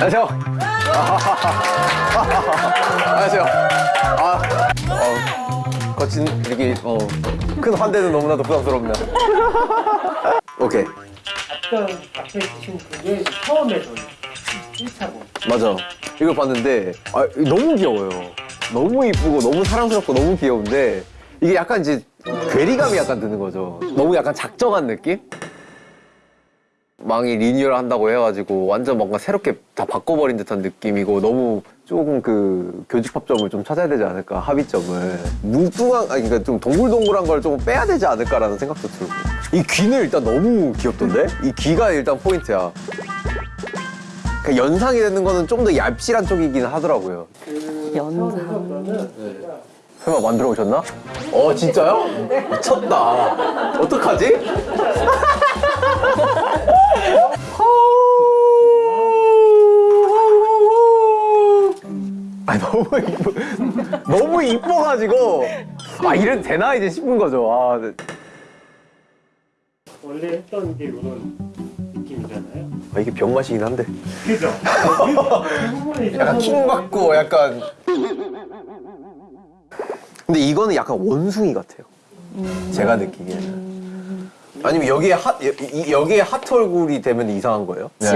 안녕하세요. 안녕하세요. 아, 어, 거친 이렇게 어, 큰 환대는 너무나도 부담스럽네요. 오케이, 어떤 앞에 계신 분이 처음에 전 1차고 맞아. 이걸 봤는데 아, 너무 귀여워요. 너무 이쁘고 너무 사랑스럽고 너무 귀여운데 이게 약간 이제 괴리감이 약간 드는 거죠. 너무 약간 작정한 느낌? 망이 리뉴얼 한다고 해가지고 완전 뭔가 새롭게 다 바꿔버린 듯한 느낌이고 너무 조금 그 교집합점을 좀 찾아야 되지 않을까 합의점을. 뭉뚱한 아니 그러니까 좀 동글동글한 걸좀 빼야 되지 않을까라는 생각도 들고. 이 귀는 일단 너무 귀엽던데? 이 귀가 일단 포인트야. 그 연상이 되는 거는 좀더 얇실한 쪽이긴 하더라고요. 연상. 그러면 설마 만들어 오셨나? 어 진짜요? 미쳤다. 어떡하지? 너무 이뻐. 너무 이뻐가지고. 아 이래도 되나? 이제 싶은 거죠. 아 네. 원래 했던 게 이런 느낌이잖아요. 아, 이게 병맛이긴 한데. 그죠? 약간 좀킹 받고 약간. 근데 이거는 약간 원숭이 같아요. 제가 느끼기에는 아니면 여기에 여- 이- 여기에 하트 얼굴이 되면 이상한 거예요? 네.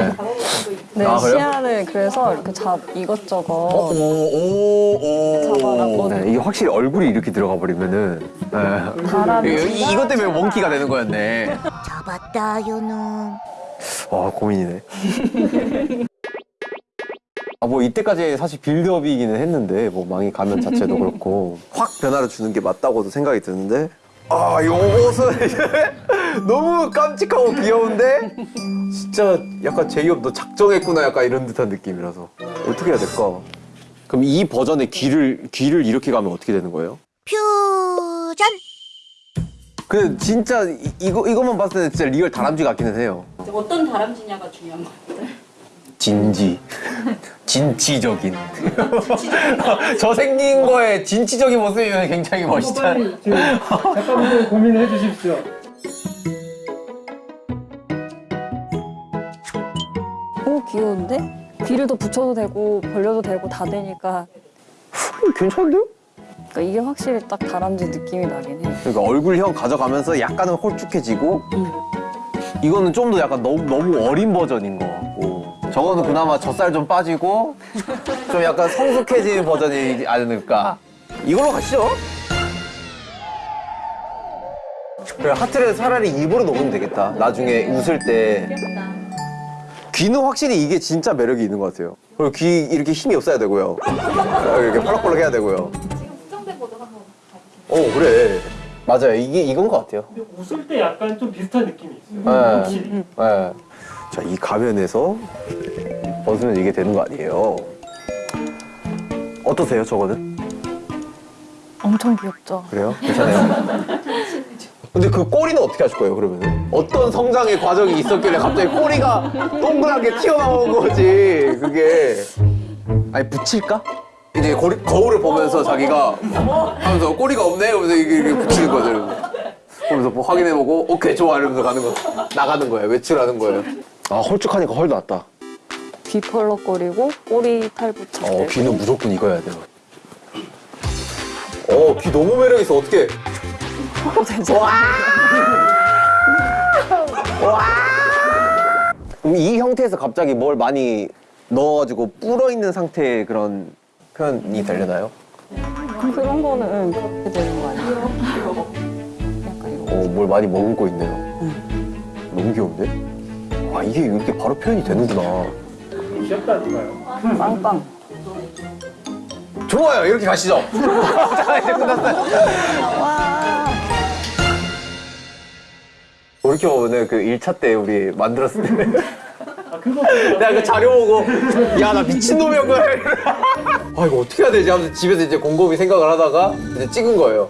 네, 아, 그래요? 시야를 그래서 이렇게 잡 이것저것 오, 오, 오. 잡아놨거든요. 네, 이게 확실히 얼굴이 이렇게 들어가 버리면은 네. 이, 이것 때문에 원키가 되는 거였네 잡았다 요놈 와 고민이네 아 뭐 이때까지 사실 build-up이기는 했는데 뭐 망이 가면 자체도 그렇고 확 변화를 주는 게 맞다고도 생각이 드는데 아 요것은 이제 너무 깜찍하고 귀여운데 진짜 약간 제이홉 너 작정했구나 약간 이런 듯한 느낌이라서 어떻게 해야 될까? 그럼 이 버전의 귀를 귀를 이렇게 가면 어떻게 되는 거예요? 퓨전 그 진짜 이, 이거 이것만 봤을 때 진짜 real 다람쥐 같기는 해요. 어떤 다람쥐냐가 중요한 것 같아요. 진지. 진취적인. 저 생긴 거에 진취적인 모습이면 굉장히 지금 잠깐만 고민해 주십시오. 귀여운데? 귀를 더 붙여도 되고 벌려도 되고 다 되니까 괜찮은데요? 그러니까 이게 확실히 딱 다람쥐 느낌이 나긴 해. 그러니까 얼굴형 가져가면서 약간은 홀쭉해지고 이거는 좀 더 약간 너무 너무 어린 버전인 것 같고 저거는 그나마 젖살 좀 빠지고 좀 약간 성숙해진 버전이지 않을까 이걸로 가시죠 그래 하트를 차라리 입으로 넣으면 되겠다 나중에 웃을 때 귀는 확실히 이게 진짜 매력이 있는 것 같아요 그리고 귀 이렇게 힘이 없어야 되고요 이렇게 펄럭펄럭 해야 되고요 지금 수정된 것도 한번 봐보세요. 어 그래 맞아요 이게 이건 것 같아요 근데 웃을 때 약간 좀 비슷한 느낌이 있어요. 확실히. 네. 네. 자, 이 가면에서 벗으면 이게 되는 거 아니에요? 어떠세요, 저거는? 엄청 귀엽죠? 그래요? 괜찮아요? 근데 그 꼬리는 어떻게 하실 거예요, 그러면? 어떤 성장의 과정이 있었길래 갑자기 꼬리가 동그랗게 튀어나온 거지, 그게. 아니, 붙일까? 이제 거리, 거울을 보면서 자기가 하면서 꼬리가 없네? 이러면서 이게, 이게 붙이는 거죠, 이러면서. 그러면서 뭐 확인해보고, 오케이, 좋아, 이러면서 가는 거. 나가는 거예요, 외출하는 거예요. 아, 홀쭉하니까 헐 났다. 귀 펄럭거리고 꼬리 탈 붙일 어, 때 귀는 무조건 이거 해야 돼요. 어, 귀 너무 매력있어. 어떻게. 와! 와! 그럼 이 형태에서 갑자기 뭘 많이 넣어가지고 불어있는 상태의 그런 표현이 되려나요? 그런 거는 그렇게 되는 거 아니에요? 약간 이거 어, 뭘 많이 머금고 있네요. 너무 귀여운데? 아, 이게 이렇게 바로 표현이 되는구나. 귀엽다니까요. 빵빵 좋아요. 이렇게 가시죠. 자, 이제 끝났어요. 이렇게 보면은 그 1차 때 우리 만들었을 때. 아 그거 내가 그 자료 보고 야 나 미친놈이었구나. 아 이거 어떻게 해야 되지? 하면서 집에서 이제 곰곰이 생각을 하다가 이제 찍은 거예요